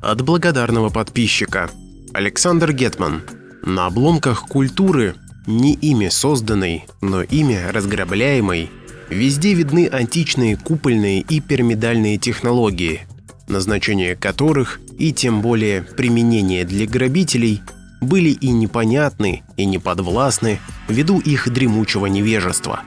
От благодарного подписчика. Александр Гетман. На обломках культуры, не ими созданной, но ими разграбляемой, везде видны античные купольные и пирамидальные технологии, назначение которых и тем более применение для грабителей были и непонятны, и неподвластны ввиду их дремучего невежества.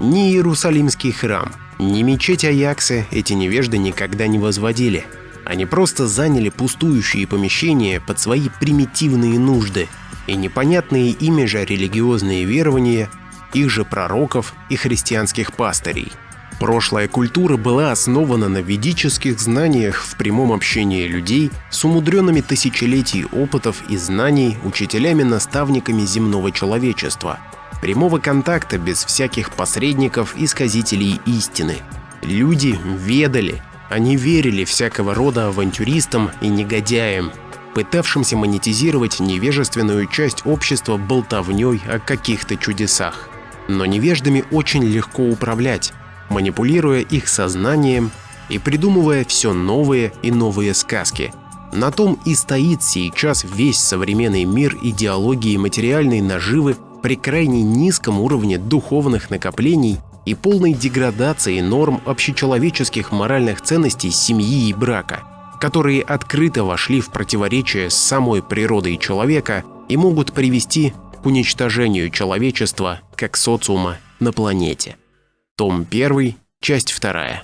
Ни Иерусалимский храм, ни мечеть Аякса эти невежды никогда не возводили – они просто заняли пустующие помещения под свои примитивные нужды и непонятные ими же религиозные верования их же пророков и христианских пастырей. Прошлая культура была основана на ведических знаниях в прямом общении людей с умудренными тысячелетий опытов и знаний учителями-наставниками земного человечества, прямого контакта без всяких посредников и сказителей истины. Люди ведали, они верили всякого рода авантюристам и негодяям, пытавшимся монетизировать невежественную часть общества болтовней о каких-то чудесах. Но невеждами очень легко управлять, манипулируя их сознанием и придумывая все новые и новые сказки. На том и стоит сейчас весь современный мир идеологии материальной наживы при крайне низком уровне духовных накоплений и полной деградации норм общечеловеческих моральных ценностей семьи и брака, которые открыто вошли в противоречие с самой природой человека и могут привести к уничтожению человечества как социума на планете. Том 1, часть 2.